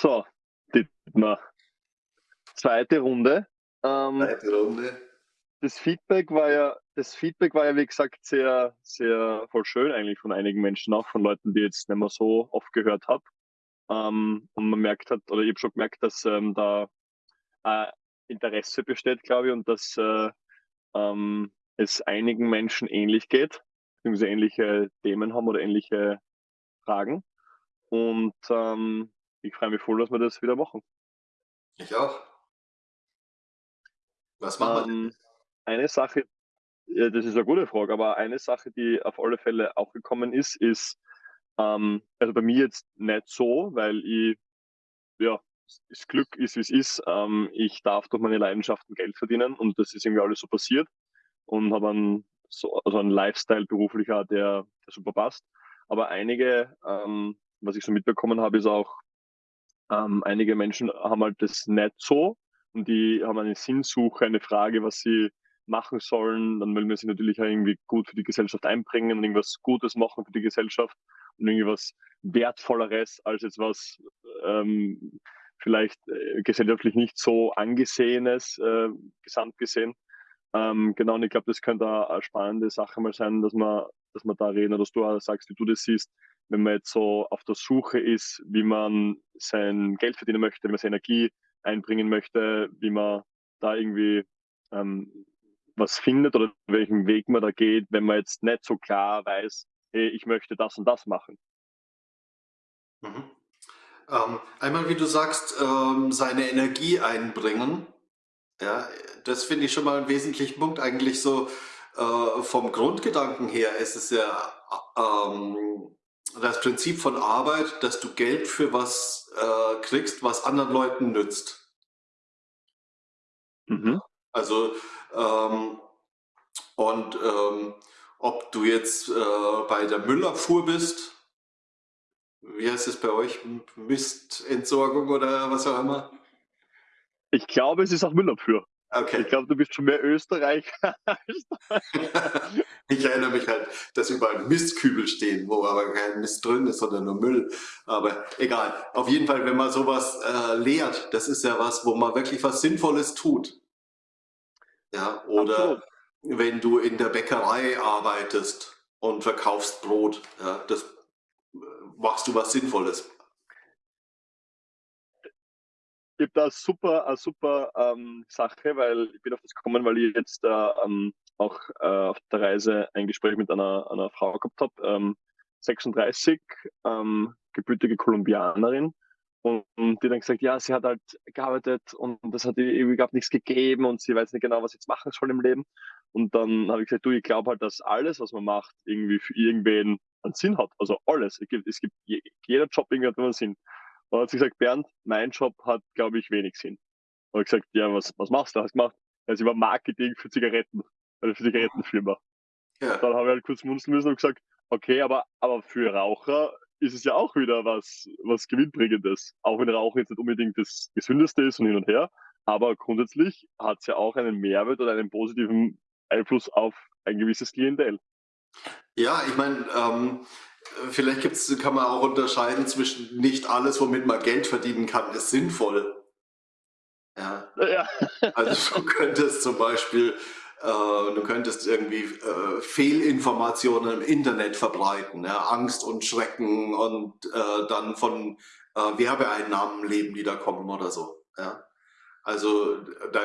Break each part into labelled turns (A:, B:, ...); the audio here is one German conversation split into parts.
A: So, Dietmar. Zweite Runde.
B: Ähm, Zweite Runde.
A: Das Feedback war ja, das Feedback war ja, wie gesagt, sehr, sehr voll schön eigentlich von einigen Menschen, auch von Leuten, die jetzt nicht mehr so oft gehört habe. Ähm, und man merkt hat, oder ich habe schon gemerkt, dass ähm, da äh, Interesse besteht, glaube ich, und dass äh, ähm, es einigen Menschen ähnlich geht, beziehungsweise ähnliche Themen haben oder ähnliche Fragen. Und ähm, ich freue mich voll, dass wir das wieder machen.
B: Ich auch. Was machen
A: ähm, wir? Eine Sache, ja, das ist eine gute Frage, aber eine Sache, die auf alle Fälle auch gekommen ist, ist, ähm, also bei mir jetzt nicht so, weil ich, ja, das Glück ist, wie es ist. Ähm, ich darf durch meine Leidenschaften Geld verdienen und das ist irgendwie alles so passiert und habe einen, so, also einen Lifestyle beruflicher, der, der super passt. Aber einige, ähm, was ich so mitbekommen habe, ist auch, ähm, einige Menschen haben halt das nicht so und die haben eine Sinnsuche, eine Frage, was sie machen sollen. Dann wollen wir sie natürlich auch irgendwie gut für die Gesellschaft einbringen und irgendwas Gutes machen für die Gesellschaft und irgendwas Wertvolleres als jetzt was ähm, vielleicht äh, gesellschaftlich nicht so angesehenes, äh, gesamt gesehen. Ähm, genau, und ich glaube, das könnte eine spannende Sache mal sein, dass man, dass man da reden, oder dass du auch sagst, wie du das siehst, wenn man jetzt so auf der Suche ist, wie man sein Geld verdienen möchte, wie man seine Energie einbringen möchte, wie man da irgendwie ähm, was findet oder welchen Weg man da geht, wenn man jetzt nicht so klar weiß, hey, ich möchte das und das machen.
B: Mhm. Ähm, einmal, wie du sagst, ähm, seine Energie einbringen. Ja, das finde ich schon mal einen wesentlichen Punkt. Eigentlich so äh, vom Grundgedanken her ist es ja ähm, das Prinzip von Arbeit, dass du Geld für was äh, kriegst, was anderen Leuten nützt. Mhm. Also, ähm, und ähm, ob du jetzt äh, bei der Müllabfuhr bist, wie heißt es bei euch, Mistentsorgung oder was auch immer?
A: Ich glaube, es ist auch Müllabfuhr. Okay. Ich glaube, du bist schon mehr Österreicher.
B: ich erinnere mich halt, dass überall Mistkübel stehen, wo aber kein Mist drin ist, sondern nur Müll. Aber egal. Auf jeden Fall, wenn man sowas äh, lehrt, das ist ja was, wo man wirklich was Sinnvolles tut. Ja, oder Absolut. wenn du in der Bäckerei arbeitest und verkaufst Brot, ja, das äh, machst du was Sinnvolles
A: ich habe da super, eine super ähm, Sache, weil ich bin auf das gekommen, weil ich jetzt äh, ähm, auch äh, auf der Reise ein Gespräch mit einer, einer Frau gehabt habe, ähm, 36, ähm, gebürtige Kolumbianerin. Und, und, die dann gesagt, ja, sie hat halt gearbeitet und das hat ihr überhaupt nichts gegeben und sie weiß nicht genau, was sie jetzt machen soll im Leben. Und dann habe ich gesagt, du, ich glaube halt, dass alles, was man macht, irgendwie für irgendwen einen Sinn hat. Also alles. Es gibt, es gibt jeder Job irgendwie hat einen Sinn. Und hat sie gesagt, Bernd, mein Job hat, glaube ich, wenig Sinn. Und ich gesagt, ja, was, was machst du? Hast gemacht? Ja, sie war Marketing für Zigaretten, also für Zigarettenfirma. Ja. Dann habe ich halt kurz munzeln müssen und gesagt, okay, aber, aber für Raucher ist es ja auch wieder was, was Gewinnbringendes. Auch wenn Rauchen jetzt nicht unbedingt das Gesündeste ist und hin und her. Aber grundsätzlich hat es ja auch einen Mehrwert oder einen positiven Einfluss auf ein gewisses Klientel.
B: Ja, ich meine, ähm, Vielleicht gibt's, kann man auch unterscheiden zwischen nicht alles, womit man Geld verdienen kann, ist sinnvoll. Ja. ja. Also du könntest zum Beispiel, äh, du könntest irgendwie äh, Fehlinformationen im Internet verbreiten, ja? Angst und Schrecken und äh, dann von äh, Werbeeinnahmen leben, die da kommen oder so. Ja? Also da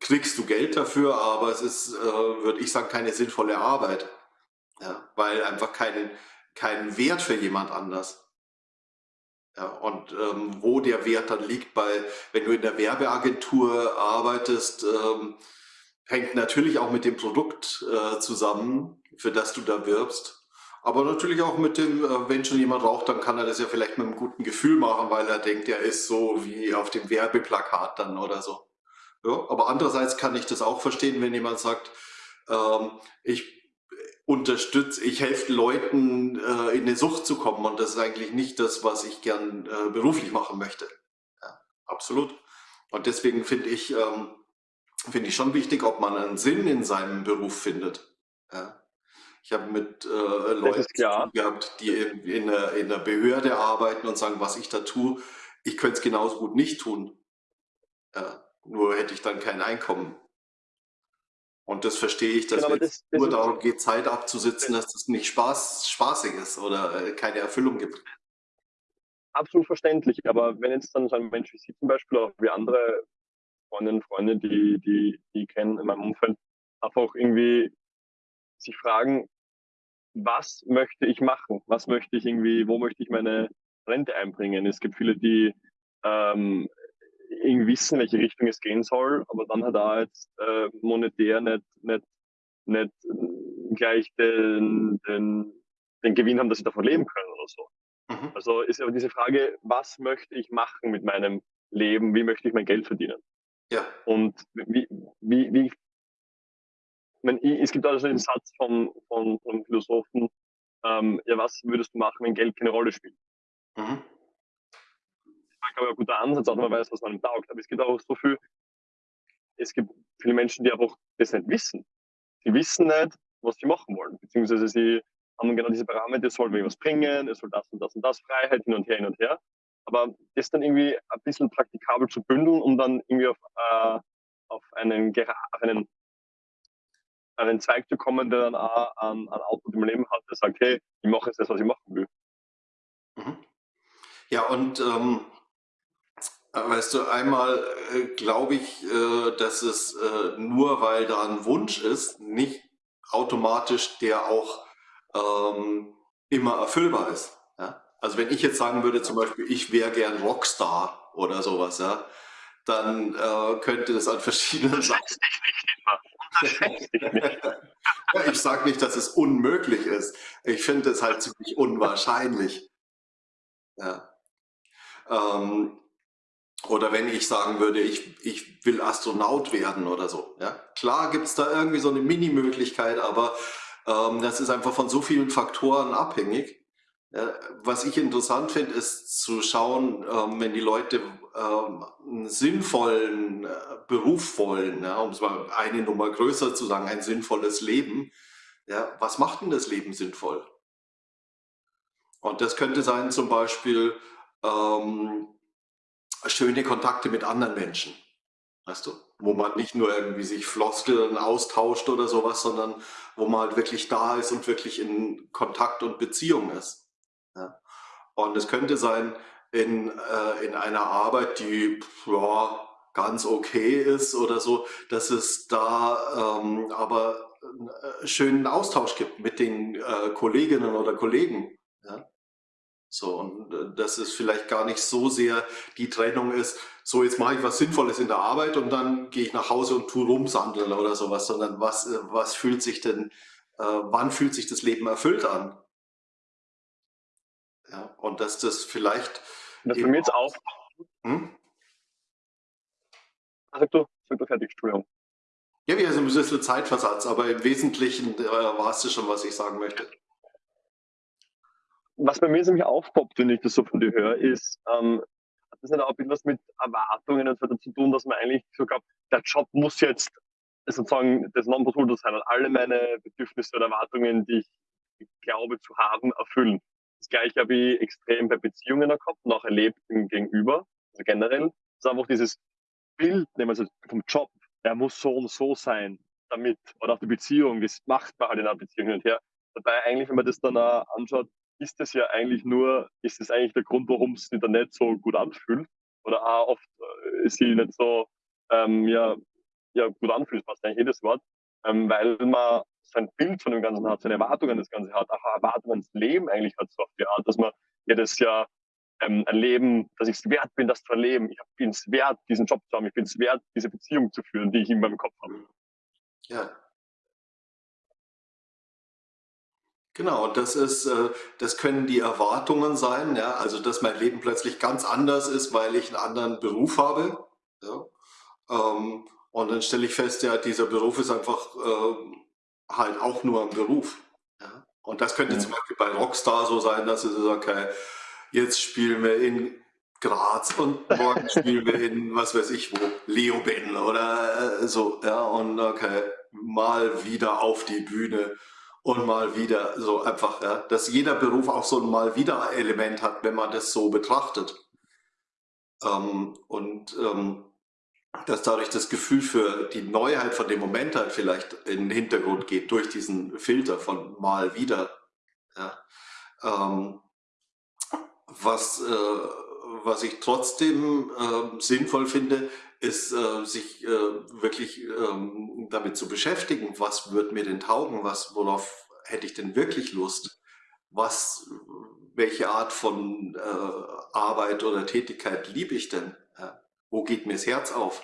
B: kriegst du Geld dafür, aber es ist, äh, würde ich sagen, keine sinnvolle Arbeit. Ja? Weil einfach keine, keinen Wert für jemand anders. Ja, und ähm, wo der Wert dann liegt, bei, wenn du in der Werbeagentur arbeitest, ähm, hängt natürlich auch mit dem Produkt äh, zusammen, für das du da wirbst. Aber natürlich auch mit dem, äh, wenn schon jemand raucht, dann kann er das ja vielleicht mit einem guten Gefühl machen, weil er denkt, er ist so wie auf dem Werbeplakat dann oder so. Ja, aber andererseits kann ich das auch verstehen, wenn jemand sagt, ähm, ich unterstütze, ich helfe Leuten äh, in eine Sucht zu kommen und das ist eigentlich nicht das, was ich gern äh, beruflich machen möchte. Ja, absolut. Und deswegen finde ich, ähm, finde ich schon wichtig, ob man einen Sinn in seinem Beruf findet. Ja. Ich habe mit äh, Leuten gehabt, die in, in, einer, in einer Behörde arbeiten und sagen, was ich da tue, ich könnte es genauso gut nicht tun. Ja, nur hätte ich dann kein Einkommen. Und das verstehe ich, dass genau, es nur darum geht, Zeit abzusitzen, dass das nicht Spaß, spaßig ist oder äh, keine Erfüllung gibt.
A: Absolut verständlich, aber wenn jetzt dann so ein Mensch wie Sie zum Beispiel, auch wie andere Freundinnen und Freunde, die, die, die kennen in meinem Umfeld, einfach irgendwie sich fragen, was möchte ich machen? Was möchte ich irgendwie, wo möchte ich meine Rente einbringen? Es gibt viele, die ähm, irgendwie wissen, welche Richtung es gehen soll, aber dann hat er jetzt äh, monetär nicht, nicht, nicht gleich den, den, den Gewinn haben, dass sie davon leben können oder so. Mhm. Also ist aber diese Frage, was möchte ich machen mit meinem Leben? Wie möchte ich mein Geld verdienen?
B: Ja.
A: Und wie, wie, wie meine, es gibt also den Satz von, von, von Philosophen, ähm, ja, was würdest du machen, wenn Geld keine Rolle spielt? Mhm glaube ich, ein guter Ansatz, auch wenn man weiß, was man taugt. Aber es gibt auch so viel, es gibt viele Menschen, die einfach das nicht wissen. Sie wissen nicht, was sie machen wollen, beziehungsweise sie haben genau diese Parameter, es soll mir was bringen, es soll das und das und das, Freiheit hin und her, hin und her. Aber das dann irgendwie ein bisschen praktikabel zu bündeln, um dann irgendwie auf, äh, auf, einen, auf einen, einen Zweig zu kommen, der dann auch an, an Output im Leben hat, der sagt, hey, ich mache jetzt das, was ich machen will.
B: Mhm. Ja, und ähm, Weißt du, einmal äh, glaube ich, äh, dass es äh, nur weil da ein Wunsch ist, nicht automatisch der auch ähm, immer erfüllbar ist. Ja? Also wenn ich jetzt sagen würde, zum Beispiel, ich wäre gern Rockstar oder sowas, ja, dann könnte das an verschiedenen Sachen. ja, ich sage nicht, dass es unmöglich ist. Ich finde es halt ziemlich unwahrscheinlich. Ja. Ähm, oder wenn ich sagen würde, ich, ich will Astronaut werden oder so. Ja? Klar gibt es da irgendwie so eine Mini-Möglichkeit, aber ähm, das ist einfach von so vielen Faktoren abhängig. Ja, was ich interessant finde, ist zu schauen, ähm, wenn die Leute ähm, einen sinnvollen äh, Beruf wollen, ja, um es mal eine Nummer größer zu sagen, ein sinnvolles Leben. Ja, was macht denn das Leben sinnvoll? Und das könnte sein zum Beispiel, ähm, schöne Kontakte mit anderen Menschen. Weißt du? Wo man nicht nur irgendwie sich Floskeln austauscht oder sowas, sondern wo man halt wirklich da ist und wirklich in Kontakt und Beziehung ist. Ja? Und es könnte sein, in, äh, in einer Arbeit, die ja, ganz okay ist oder so, dass es da ähm, aber einen äh, schönen Austausch gibt mit den äh, Kolleginnen oder Kollegen. Ja? So, und äh, dass es vielleicht gar nicht so sehr die Trennung ist, so jetzt mache ich was Sinnvolles in der Arbeit und dann gehe ich nach Hause und tue rumsandeln oder sowas, sondern was, äh, was fühlt sich denn, äh, wann fühlt sich das Leben erfüllt an? Ja, und dass das vielleicht.
A: Das für mich jetzt auch. Hm? Sag du, sag du fertig, Entschuldigung.
B: Ja, wir haben so ein bisschen Zeitversatz, aber im Wesentlichen äh, war es schon, was ich sagen möchte
A: was bei mir nämlich aufpoppt, wenn ich das so von dir höre, ist, ähm, hat das nicht auch ein bisschen was mit Erwartungen und so weiter zu tun, dass man eigentlich so glaubt, der Job muss jetzt sozusagen das Nonplusultra sein und alle meine Bedürfnisse oder Erwartungen, die ich glaube zu haben, erfüllen. Das gleiche habe ich extrem bei Beziehungen gehabt und auch erlebt im Gegenüber, also generell. Das ist einfach dieses Bild, nehmen wir vom Job, er muss so und so sein, damit, oder auch die Beziehung, das macht man halt in einer Beziehung hin und her. Dabei eigentlich, wenn man das dann auch anschaut, ist das ja eigentlich nur, ist das eigentlich der Grund, warum es sich dann nicht so gut anfühlt oder auch oft äh, sie nicht so ähm, ja, ja, gut anfühlt, passt eigentlich jedes Wort, ähm, weil man sein Bild von dem Ganzen hat, seine Erwartungen das Ganze hat, auch Erwartungen ins Leben eigentlich hat, so auf die Art, dass man jedes Jahr ähm, ein Leben, dass ich es wert bin, das zu erleben. Ich bin es wert, diesen Job zu haben. Ich bin es wert, diese Beziehung zu führen, die ich in meinem Kopf habe.
B: Ja, Genau, das ist, äh, das können die Erwartungen sein, ja, also dass mein Leben plötzlich ganz anders ist, weil ich einen anderen Beruf habe. Ja. Ähm, und dann stelle ich fest, ja, dieser Beruf ist einfach ähm, halt auch nur ein Beruf. Ja. Und das könnte ja. zum Beispiel bei Rockstar so sein, dass es so, okay, jetzt spielen wir in Graz und morgen spielen wir in, was weiß ich wo, Leoben oder äh, so, ja, und okay, mal wieder auf die Bühne und mal wieder so einfach, ja, dass jeder Beruf auch so ein mal wieder Element hat, wenn man das so betrachtet. Ähm, und ähm, dass dadurch das Gefühl für die Neuheit von dem Moment halt vielleicht in den Hintergrund geht durch diesen Filter von mal wieder. Ja. Ähm, was, äh, was ich trotzdem äh, sinnvoll finde, ist, äh, sich äh, wirklich ähm, damit zu beschäftigen, was wird mir denn taugen, was, worauf hätte ich denn wirklich Lust, was, welche Art von äh, Arbeit oder Tätigkeit liebe ich denn? Ja? Wo geht mir das Herz auf?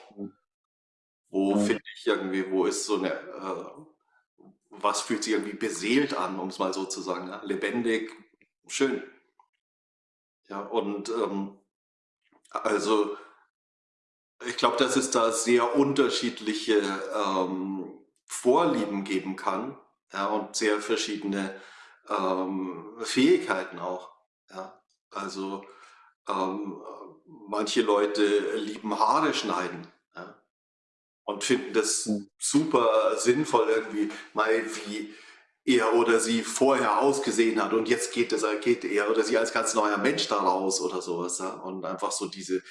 B: Wo mhm. finde ich irgendwie, wo ist so eine, äh, was fühlt sich irgendwie beseelt an, um es mal so zu sagen, ja? lebendig, schön. Ja, und ähm, also ich glaube, dass es da sehr unterschiedliche ähm, Vorlieben geben kann ja, und sehr verschiedene ähm, Fähigkeiten auch. Ja. Also ähm, manche Leute lieben Haare schneiden ja, und finden das mhm. super sinnvoll irgendwie, mal wie er oder sie vorher ausgesehen hat und jetzt geht, es, geht er oder sie als ganz neuer Mensch da raus oder sowas. Ja? Und einfach so diese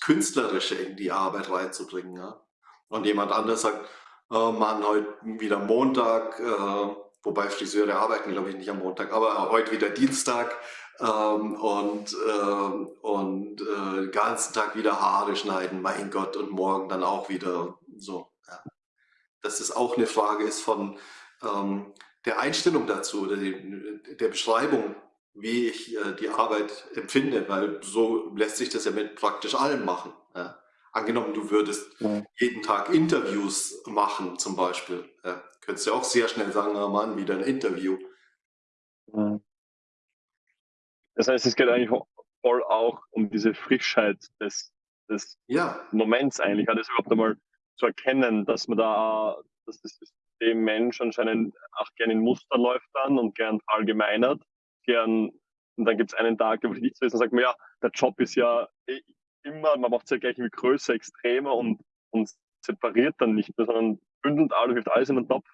B: Künstlerische in die Arbeit reinzubringen. Ja? Und jemand anders sagt, oh Mann, heute wieder Montag, äh, wobei Friseure arbeiten, glaube ich, nicht am Montag, aber heute wieder Dienstag ähm, und, äh, und äh, den ganzen Tag wieder Haare schneiden, mein Gott, und morgen dann auch wieder so. Ja. Dass es auch eine Frage ist von, ähm, der Einstellung dazu oder die, der Beschreibung, wie ich äh, die Arbeit empfinde, weil so lässt sich das ja mit praktisch allem machen. Ja. Angenommen, du würdest ja. jeden Tag Interviews machen, zum Beispiel, ja, könntest du auch sehr schnell sagen, oh Mann, wieder ein Interview.
A: Das heißt, es geht eigentlich voll auch um diese Frischheit des, des Moments eigentlich, das überhaupt einmal zu erkennen, dass man da, dass das dem Mensch anscheinend auch gerne in Muster läuft dann und gern verallgemeinert, gern, und dann gibt es einen Tag, wo ich nicht so ist, dann sagt man, ja, der Job ist ja eh immer, man macht es ja gleich irgendwie größer, extremer und, und separiert dann nicht mehr, sondern bündelt alles, wirft alles in den Topf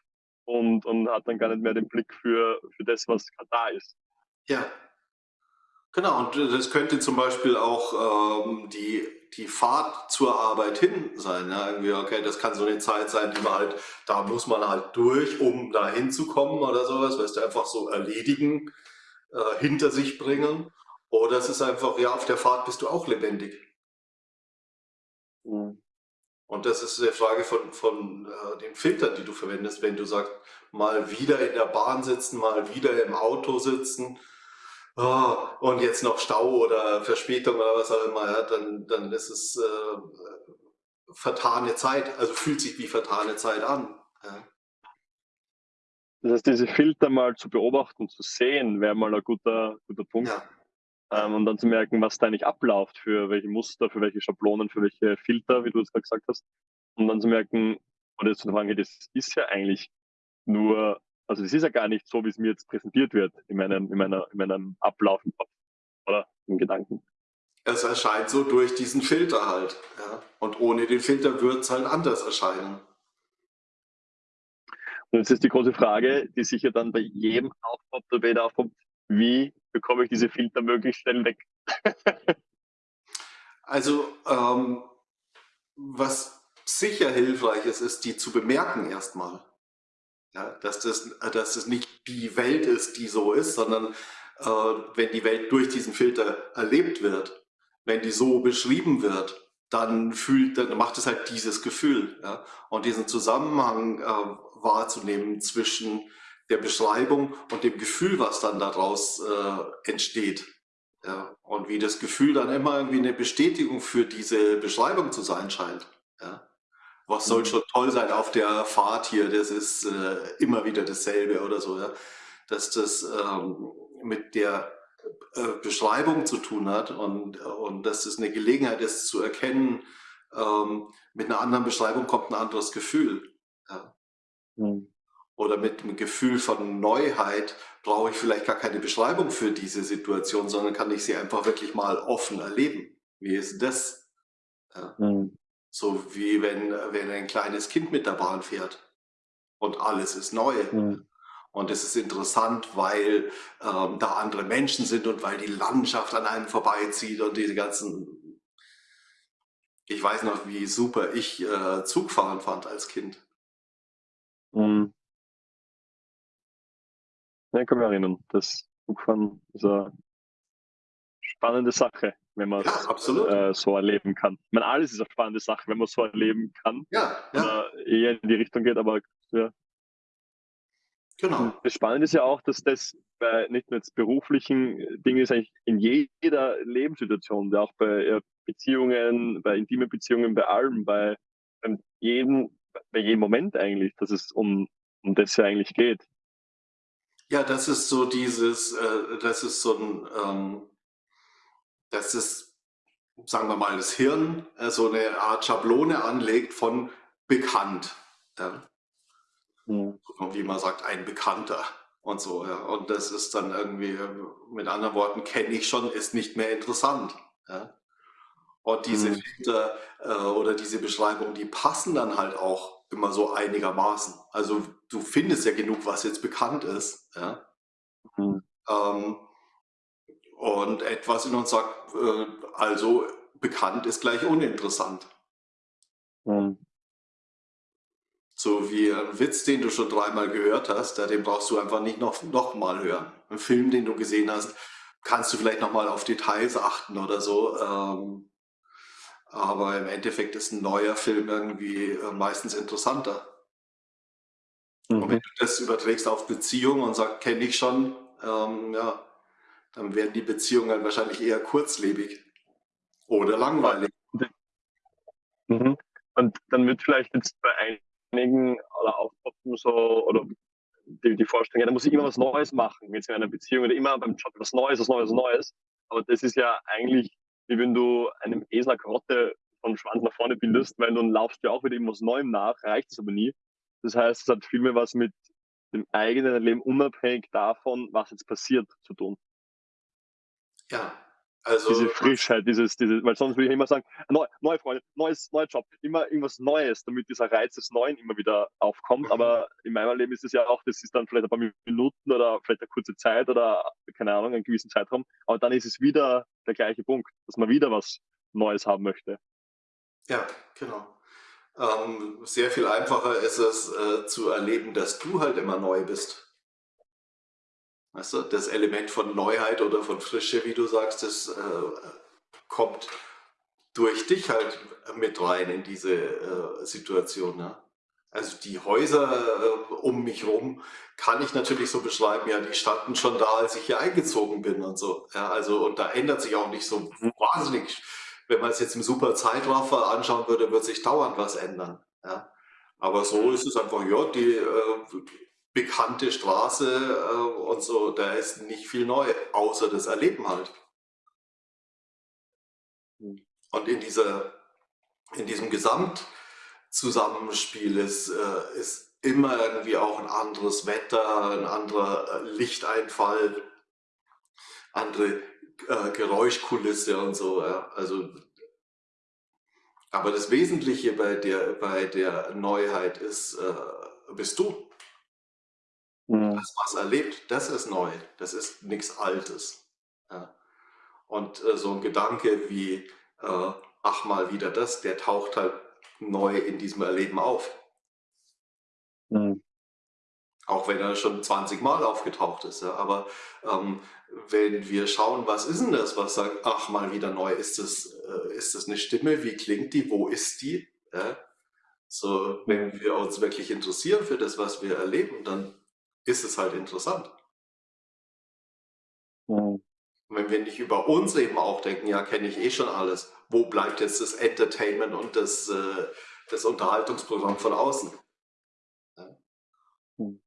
A: und, und hat dann gar nicht mehr den Blick für, für das, was da ist.
B: Ja, genau. Und das könnte zum Beispiel auch ähm, die die Fahrt zur Arbeit hin sein. Ja, irgendwie, okay, das kann so eine Zeit sein, die man halt, da muss man halt durch, um da hinzukommen oder sowas, weißt du, einfach so erledigen, äh, hinter sich bringen. Oder es ist einfach, ja, auf der Fahrt bist du auch lebendig. Mhm. Und das ist eine Frage von, von äh, den Filtern, die du verwendest, wenn du sagst, mal wieder in der Bahn sitzen, mal wieder im Auto sitzen, oh, und jetzt noch Stau oder Verspätung oder was auch immer, ja, dann, dann ist es äh, vertane Zeit, also fühlt sich wie vertane Zeit an. Ja.
A: Das heißt, diese Filter mal zu beobachten, zu sehen, wäre mal ein guter, guter Punkt. Ja. Ähm, und dann zu merken, was da eigentlich abläuft, für welche Muster, für welche Schablonen, für welche Filter, wie du es gerade gesagt hast. Und dann zu merken, oder zu fragen, das ist ja eigentlich nur also es ist ja gar nicht so, wie es mir jetzt präsentiert wird in meinem, in meiner, in meinem Ablauf im Kopf oder im Gedanken.
B: Es erscheint so durch diesen Filter halt. Ja? Und ohne den Filter wird es halt anders erscheinen.
A: Jetzt ist die große Frage, die sicher dann bei jedem aufpoppt oder jeder aufpoppt, wie bekomme ich diese Filter möglichst schnell weg?
B: also, ähm, was sicher hilfreich ist, ist, die zu bemerken erstmal. Ja, dass, das, dass das nicht die Welt ist, die so ist, sondern äh, wenn die Welt durch diesen Filter erlebt wird, wenn die so beschrieben wird, dann fühlt, dann macht es halt dieses Gefühl. Ja? Und diesen Zusammenhang äh, wahrzunehmen zwischen der Beschreibung und dem Gefühl, was dann daraus äh, entsteht. Ja? Und wie das Gefühl dann immer irgendwie eine Bestätigung für diese Beschreibung zu sein scheint. Ja? was soll mhm. schon toll sein auf der Fahrt hier, das ist äh, immer wieder dasselbe oder so, ja? dass das ähm, mit der äh, Beschreibung zu tun hat und, und dass es eine Gelegenheit ist zu erkennen, ähm, mit einer anderen Beschreibung kommt ein anderes Gefühl. Ja? Mhm. Oder mit einem Gefühl von Neuheit brauche ich vielleicht gar keine Beschreibung für diese Situation, sondern kann ich sie einfach wirklich mal offen erleben. Wie ist das? Ja. Mhm. So wie wenn, wenn ein kleines Kind mit der Bahn fährt und alles ist neu. Mhm. Und es ist interessant, weil ähm, da andere Menschen sind und weil die Landschaft an einem vorbeizieht und diese ganzen Ich weiß noch, wie super ich, äh, Zugfahren fand als Kind.
A: Mhm. Ja, ich kann mich erinnern, das Zugfahren ist 'ne spannende Sache, wenn
B: Ja,
A: man's,
B: absolut.
A: äh, so erleben kann. Ich meine, alles ist 'ne spannende Sache, wenn man's so erleben kann
B: Ja, ja.
A: oder eher in die Richtung geht, aber ja.
B: Genau.
A: das Spannende ist ja auch, dass das bei nicht nur jetzt beruflichen Dingen ist eigentlich in jeder Lebenssituation, ja auch bei, äh, Beziehungen, bei intimen Beziehungen, bei allem, bei, jedem bei jedem Moment eigentlich, dass es um um das ja eigentlich geht.
B: Ja, das ist so dieses äh, das ist so 'n, ähm dass es, sagen wir mal, das Hirn, äh, so 'ne Art Schablone anlegt von bekannt, ja.
A: Mhm.
B: Wie man sagt: „Ein Bekannter“ und so, ja. Und das ist dann irgendwie, mit anderen Worten, kenne ich schon, ist nicht mehr interessant, ja. Und diese
A: Mhm.
B: Filter, äh, oder diese Beschreibungen, die passen dann halt auch immer so einigermaßen. Also, du findest ja genug, was jetzt bekannt ist, ja.
A: Mhm.
B: Ähm, und etwas in uns sagt, äh, also bekannt ist gleich uninteressant.
A: Mhm.
B: So wie 'n Witz, den du schon dreimal gehört hast, ja, den brauchst du einfach nicht noch noch mal hören. 'N Film, den du gesehen hast, kannst du vielleicht noch mal auf Details achten oder so, ähm, aber im Endeffekt ist 'n neuer Film irgendwie, äh, meistens interessanter. Und wenn
A: Mhm.
B: du das überträgst auf Beziehungen und sagst: „Kenne ich schon“, ähm, ja, dann werden die Beziehungen halt wahrscheinlich eher kurzlebig oder langweilig.
A: Mhm. Und dann wird vielleicht jetzt bei einigen oder aufpoppen so oder die die Vorstellung, ja, da muss ich immer was Neues machen, jetzt in einer Beziehung oder immer beim Job was Neues, was Neues, was Neues. Aber das ist ja eigentlich, wie wenn du einem Esel 'ne Karotte vom Schwanz nach vorne bindest, weil dann laufst du ja auch wieder irgendwas Neuem nach, erreicht es aber nie. Das heißt, es hat viel mehr was mit dem eigenen Leben unabhängig davon, was jetzt passiert, zu tun.
B: Ja, also
A: Diese Frischheit, dieses diese weil sonst würde ich immer sagen: „Neu neue Freunde, neues neuer Job“, immer irgendwas Neues, damit dieser Reiz des Neuen immer wieder aufkommt.
B: Mhm.
A: Aber in meinem Leben ist es ja auch das ist dann vielleicht ein paar Minuten oder vielleicht 'ne kurze Zeit oder keine Ahnung, einen gewissen Zeitraum, aber dann ist es wieder der gleiche Punkt, dass man wieder was Neues haben möchte.
B: Ja, genau. Ähm, sehr viel einfacher ist es, äh, zu erleben, dass du halt immer neu bist. Weißt du, das Element von Neuheit oder von Frische, wie du sagst, das, äh, kommt durch dich halt mit rein in diese, äh, Situation, ne? Also, die Häuser, äh, um mich rum kann ich natürlich so beschreiben, ja, die standen schon da, als ich hier eingezogen bin und so. Ja, also und da ändert sich auch nicht so wahnsinnig wenn man's jetzt im super Zeitraffer anschauen würde, wird sich dauernd was ändern, ja? Aber so ist es einfach, ja, die, äh, bekannte Straße, äh, und so, da ist nicht viel neu, außer das Erleben halt. Und in dieser in diesem Gesamtzusammenspiel ist äh, ist immer irgendwie auch 'n anderes Wetter, 'n anderer, äh, Lichteinfall andere, Geräuschkulisse und so. Also aber das Wesentliche bei der bei der Neuheit ist, bist du.
A: Mhm.
B: Das, was erlebt, das ist neu. Das ist nix Altes, ja. Und, äh, so 'n Gedanke wie, äh: „Ach, mal wieder das“, der taucht halt neu in diesem Erleben auf.
A: Mhm.
B: Auch wenn er schon 20 Mal aufgetaucht ist, ja. Aber, ähm, wenn wir schauen, was ist 'n das, was sagt: „Ach, mal wieder neu“, ist das äh, ist das 'ne Stimme? Wie klingt die? Wo ist die? Ja? So, wenn
A: Mhm.
B: wir uns wirklich interessieren für das, was wir erleben, dann ist es halt interessant.
A: Mhm.
B: Wenn wir nicht über uns eben auch denken: „Ja, kenne ich eh schon alles“, wo bleibt jetzt das Entertainment und das äh, das Unterhaltungsprogramm von außen? Ja.
A: Mhm.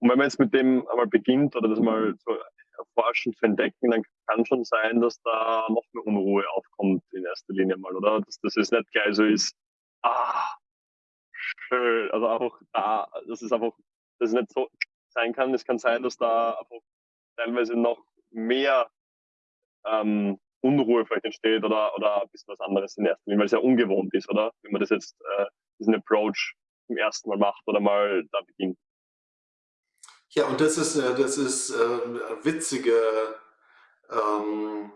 A: Und wenn man jetzt mit dem einmal beginnt oder das mal zu erforschen, zu entdecken, dann kann schon sein, dass da noch mehr Unruhe aufkommt in erster Linie mal, oder? Dass das jetzt nicht gleich so ist: „Ah, schön.“ Also auch da dass es einfach dass es nicht so sein kann. Es kann sein, dass da einfach teilweise noch mehr, ähm, Unruhe vielleicht entsteht oder oder ein bisschen was anderes in erster Linie, weil's ja ungewohnt ist, oder? Wenn man das jetzt äh, diesen Approach zum 1. Mal macht oder mal da beginnt.
B: Ja, und das ist äh, das ist, ähm, witzige, ähm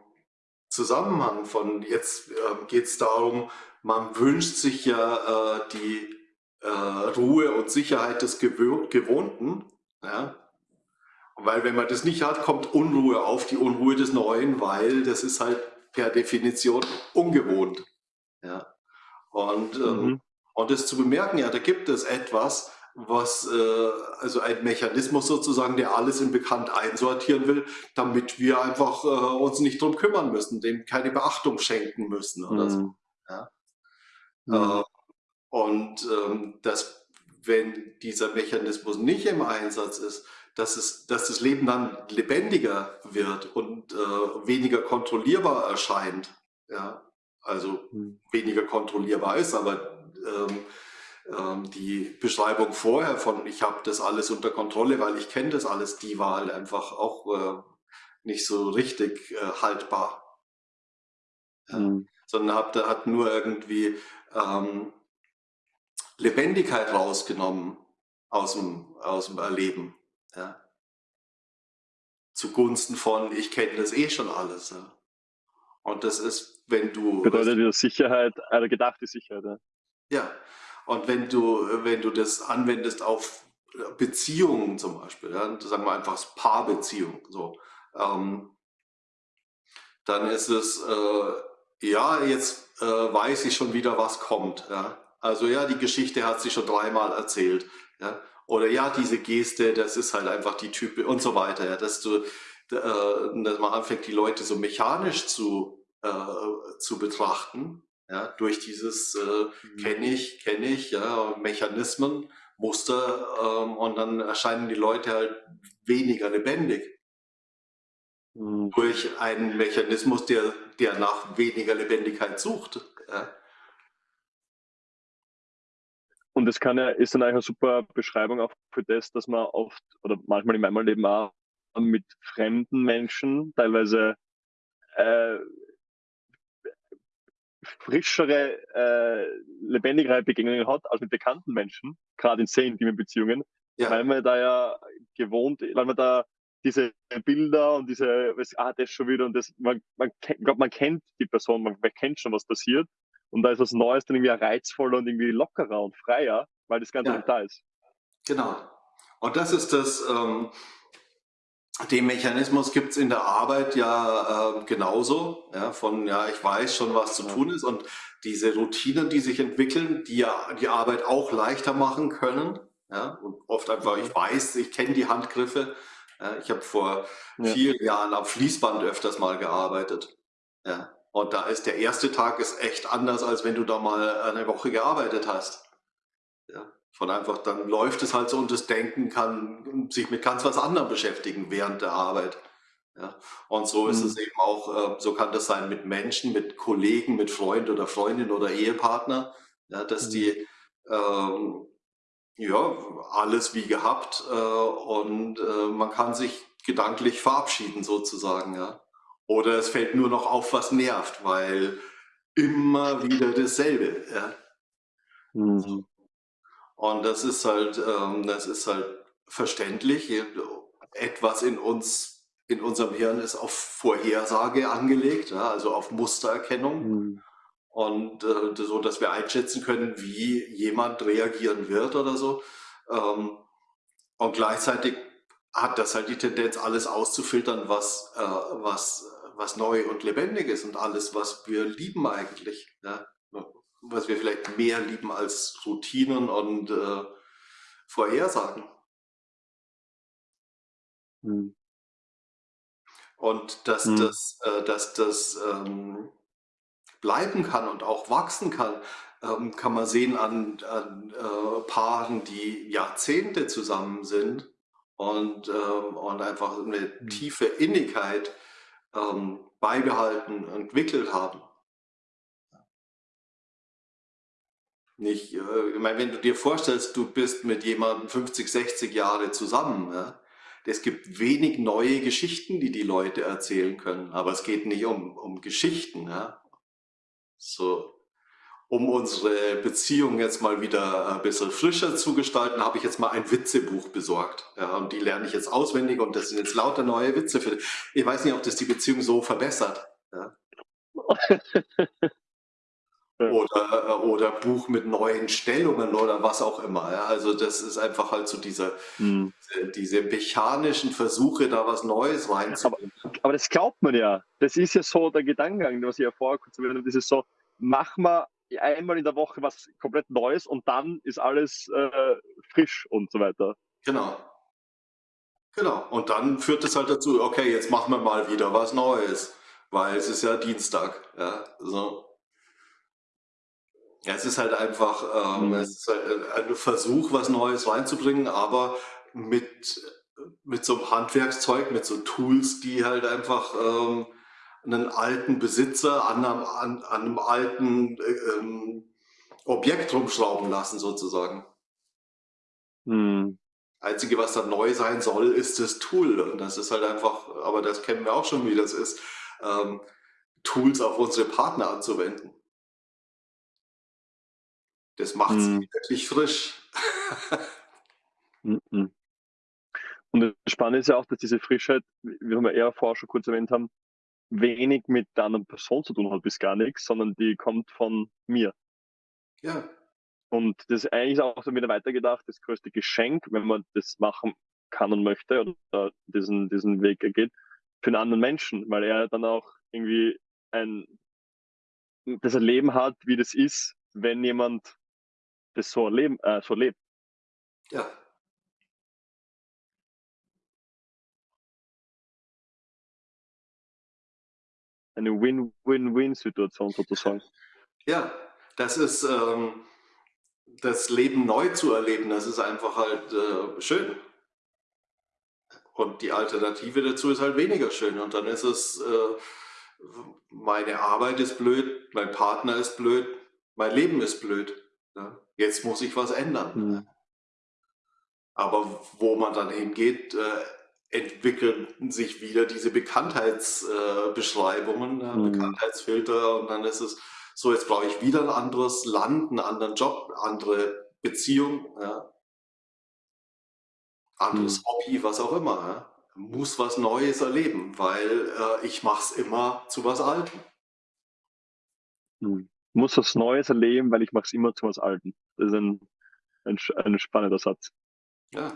B: Zusammenhang von jetzt äh, geht es darum, man wünscht sich ja äh, die äh, Ruhe und Sicherheit des Gewohnten. Ja? Weil wenn man das nicht hat, kommt Unruhe auf, die Unruhe des Neuen, weil das ist halt per Definition ungewohnt. Ja? Und, ähm, mhm. und das zu bemerken, ja, da gibt es etwas, was, äh, also ein Mechanismus sozusagen, der alles in bekannt einsortieren will, damit wir einfach äh, uns nicht drum kümmern müssen, dem keine Beachtung schenken müssen oder mhm. so. Ja? Mhm. Äh, und ähm, dass, wenn dieser Mechanismus nicht im Einsatz ist, dass, es, dass das Leben dann lebendiger wird und äh, weniger kontrollierbar erscheint. Ja? Also mhm. weniger kontrollierbar ist, aber ähm, ähm, die Beschreibung vorher von ich habe das alles unter Kontrolle, weil ich kenne das alles, die war halt einfach auch äh, nicht so richtig äh, haltbar. Mhm. Sondern hat, hat nur irgendwie ähm, Lebendigkeit rausgenommen aus dem, aus dem Erleben. Ja. Zugunsten von, ich kenne das eh schon alles. Ja. Und das ist, wenn du...
A: Bedeutet ja Sicherheit, eine gedachte Sicherheit. Ja.
B: ja, und wenn du, wenn du das anwendest auf Beziehungen zum Beispiel, ja, sagen wir einfach Paarbeziehung, so, ähm, dann ist es, äh, ja, jetzt äh, weiß ich schon wieder, was kommt. Ja. Also ja, die Geschichte hat sie schon dreimal erzählt. Ja. Oder ja, diese Geste, das ist halt einfach die Type und so weiter. Ja, dass, du, äh, dass man anfängt, die Leute so mechanisch zu, äh, zu betrachten ja, durch dieses äh, mhm. kenne ich, kenne ich, ja, Mechanismen, Muster ähm, und dann erscheinen die Leute halt weniger lebendig. Mhm. Durch einen Mechanismus, der, der nach weniger Lebendigkeit sucht. Ja.
A: Und das kann ja, ist dann eigentlich eine super Beschreibung auch für das, dass man oft oder manchmal in meinem Leben auch mit fremden Menschen teilweise äh, frischere, äh, lebendigere Begegnungen hat als mit bekannten Menschen, gerade in sehr intimen Beziehungen, ja. weil man da ja gewohnt, weil man da diese Bilder und diese, ah, das schon wieder und das, man, man, glaub, man kennt die Person, man, man kennt schon, was passiert und da ist was Neues dann irgendwie reizvoller und irgendwie lockerer und freier, weil das Ganze ja. nicht da ist.
B: Genau. Und das ist das, ähm, den Mechanismus gibt es in der Arbeit ja äh, genauso, ja, von ja, ich weiß schon, was zu tun ist und diese Routinen, die sich entwickeln, die ja die Arbeit auch leichter machen können, ja, und oft einfach, ich weiß, ich kenne die Handgriffe, ja, ich habe vor ja. vielen Jahren am Fließband öfters mal gearbeitet, ja, und da ist der erste Tag ist echt anders, als wenn du da mal eine Woche gearbeitet hast, ja, von einfach, dann läuft es halt so und das Denken kann sich mit ganz was anderem beschäftigen während der Arbeit. Ja, und so ist mhm. es eben auch, äh, so kann das sein mit Menschen, mit Kollegen, mit Freund oder Freundin oder Ehepartner, ja, dass mhm. die ähm, ja, alles wie gehabt äh, und äh, man kann sich gedanklich verabschieden sozusagen. Ja. Oder es fällt nur noch auf, was nervt, weil immer wieder dasselbe. Ja. Mhm. Und das ist halt, ähm, das ist halt verständlich. Etwas in uns, in unserem Hirn ist auf Vorhersage angelegt, ja, also auf Mustererkennung. Mhm. Und äh, so, dass wir einschätzen können, wie jemand reagieren wird oder so. Ähm, und gleichzeitig hat das halt die Tendenz, alles auszufiltern, was, äh, was, was neu und lebendig ist und alles, was wir lieben eigentlich. Ja was wir vielleicht mehr lieben als Routinen und äh, Vorhersagen. Hm. Und dass hm. das, äh, dass das ähm, bleiben kann und auch wachsen kann, ähm, kann man sehen an, an äh, Paaren, die Jahrzehnte zusammen sind und, ähm, und einfach eine hm. tiefe Innigkeit ähm, beibehalten, entwickelt haben. nicht, äh, ich meine, wenn du dir vorstellst, du bist mit jemandem 50, 60 Jahre zusammen, ja, es gibt wenig neue Geschichten, die die Leute erzählen können, aber es geht nicht um, um Geschichten. Ja. So, um unsere Beziehung jetzt mal wieder ein bisschen frischer zu gestalten, habe ich jetzt mal ein Witzebuch besorgt. Ja, und die lerne ich jetzt auswendig und das sind jetzt lauter neue Witze. Für, ich weiß nicht, ob das die Beziehung so verbessert. Ja. Oder, oder Buch mit neuen Stellungen oder was auch immer. Ja? Also das ist einfach halt so diese, mhm. diese mechanischen Versuche, da was Neues reinzubringen.
A: Aber, aber, das glaubt man ja. Das ist ja so der Gedankengang, was ich ja vorher kurz erwähnt habe. Das ist so, mach mal einmal in der Woche was komplett Neues und dann ist alles äh, frisch und so weiter.
B: Genau. Genau. Und dann führt es halt dazu, okay, jetzt machen wir mal wieder was Neues. Weil es ist ja Dienstag. Ja, so. Ja, es ist halt einfach, ähm, mhm. es ist halt ein Versuch, was Neues reinzubringen, aber mit, mit so einem Handwerkszeug, mit so Tools, die halt einfach ähm, einen alten Besitzer an einem, an, an einem alten äh, Objekt rumschrauben lassen, sozusagen. Mhm. Einzige, was da neu sein soll, ist das Tool. Und das ist halt einfach, aber das kennen wir auch schon, wie das ist, ähm, Tools auf unsere Partner anzuwenden. Das macht es hm. wirklich frisch.
A: Mhm. Und das Spannende ist ja auch, dass diese Frischheit, wie wir eher vorher schon kurz erwähnt haben, wenig mit der anderen Person zu tun hat, bis gar nichts, sondern die kommt von mir.
B: Ja.
A: Und das ist eigentlich auch so wieder weitergedacht, das größte Geschenk, wenn man das machen kann und möchte oder diesen, diesen Weg geht, für einen anderen Menschen, weil er dann auch irgendwie ein, das Erleben hat, wie das ist, wenn jemand das so, erleben, äh, so lebt.
B: Ja.
A: Eine Win-Win-Win-Situation sozusagen.
B: Ja, das ist ähm, das Leben neu zu erleben, das ist einfach halt äh, schön. Und die Alternative dazu ist halt weniger schön. Und dann ist es, äh, meine Arbeit ist blöd, mein Partner ist blöd, mein Leben ist blöd. Ja? Jetzt muss ich was ändern. Mhm. Aber wo man dann hingeht, äh, entwickeln sich wieder diese Bekanntheitsbeschreibungen, äh, mhm. Bekanntheitsfilter und dann ist es so, jetzt brauche ich wieder ein anderes Land, einen anderen Job, andere Beziehung, ja. anderes mhm. Hobby, was auch immer. Ja. Muss was Neues erleben, weil äh, ich mache es immer zu was Altem.
A: Mhm muss was Neues erleben, weil ich mache es immer zu was Alten. Das ist ein, ein, ein spannender Satz.
B: Ja.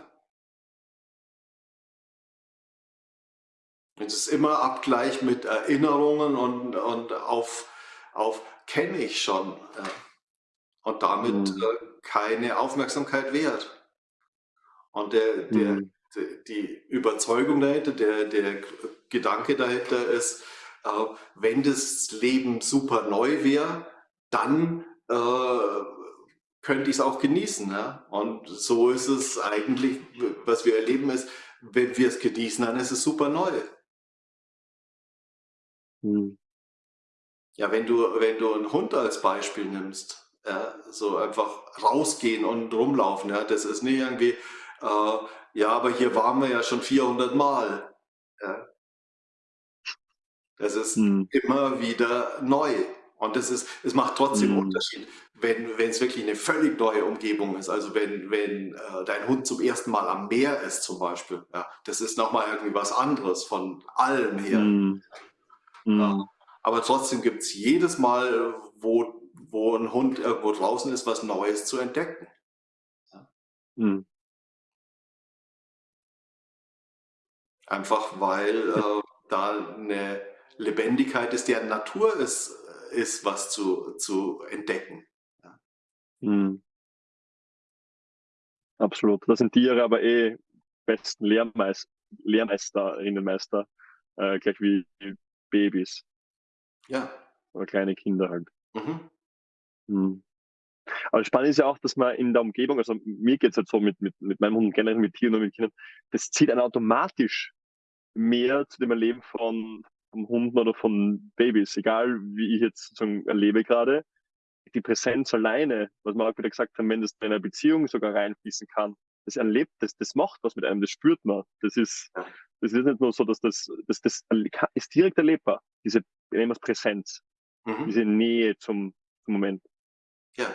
B: Es ist immer Abgleich mit Erinnerungen und, und auf, auf kenne ich schon. Ja. Und damit mhm. äh, keine Aufmerksamkeit wert. Und der, der, mhm. der, die Überzeugung dahinter, der, der Gedanke dahinter ist, äh, wenn das Leben super neu wäre, dann äh, könnte ich es auch genießen. Ja? Und so ist es eigentlich, was wir erleben, ist, wenn wir es genießen, dann ist es super neu. Hm. Ja, wenn du, wenn du einen Hund als Beispiel nimmst, ja, so einfach rausgehen und rumlaufen, ja, das ist nicht irgendwie, äh, ja, aber hier waren wir ja schon 400 Mal. Ja. Das ist hm. immer wieder neu. Und das ist, es macht trotzdem mhm. Unterschied, wenn, wenn es wirklich eine völlig neue Umgebung ist. Also wenn, wenn äh, dein Hund zum ersten Mal am Meer ist zum Beispiel, ja, das ist nochmal irgendwie was anderes von allem her. Mhm. Ja. Mhm. Aber trotzdem gibt es jedes Mal, wo, wo ein Hund irgendwo draußen ist, was Neues zu entdecken. Ja. Mhm. Einfach weil äh, da eine Lebendigkeit ist, deren Natur ist, ist, was zu, zu entdecken. Ja. Mhm.
A: Absolut. Da sind Tiere aber eh besten Lehrmeister, Lehrmeisterinnenmeister, äh, gleich wie Babys.
B: Ja.
A: Oder kleine Kinder halt. Mhm. Mhm. Aber spannend ist ja auch, dass man in der Umgebung, also mir geht es halt so mit, mit, mit meinem Hund, generell mit Tieren und mit Kindern, das zieht einen automatisch mehr zu dem Erleben von, von Hunden oder von Babys, egal wie ich jetzt sozusagen erlebe gerade, die Präsenz alleine, was wir auch wieder gesagt haben, wenn das in einer Beziehung sogar reinfließen kann, das erlebt, das, das macht was mit einem, das spürt man. Das ist, das ist nicht nur so, dass das, das, das ist direkt erlebbar, diese Präsenz, mhm. diese Nähe zum, zum Moment.
B: Ja,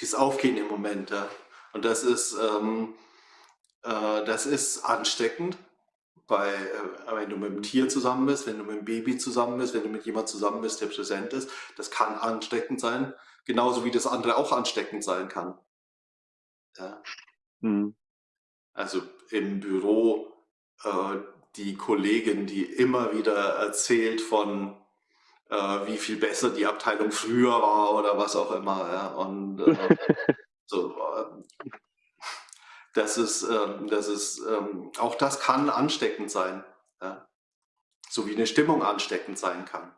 B: dieses Aufgehen im Moment, ja. Und das ist, ähm, äh, das ist ansteckend bei, äh, wenn du mit einem Tier zusammen bist, wenn du mit einem Baby zusammen bist, wenn du mit jemandem zusammen bist, der präsent ist, das kann ansteckend sein, genauso wie das andere auch ansteckend sein kann. Ja. Mhm. Also im Büro äh, die Kollegin, die immer wieder erzählt von äh, wie viel besser die Abteilung früher war oder was auch immer. Ja? Und äh, so, äh, das ist, ähm, das ist, ähm, auch das kann ansteckend sein. Ja? So wie eine Stimmung ansteckend sein kann.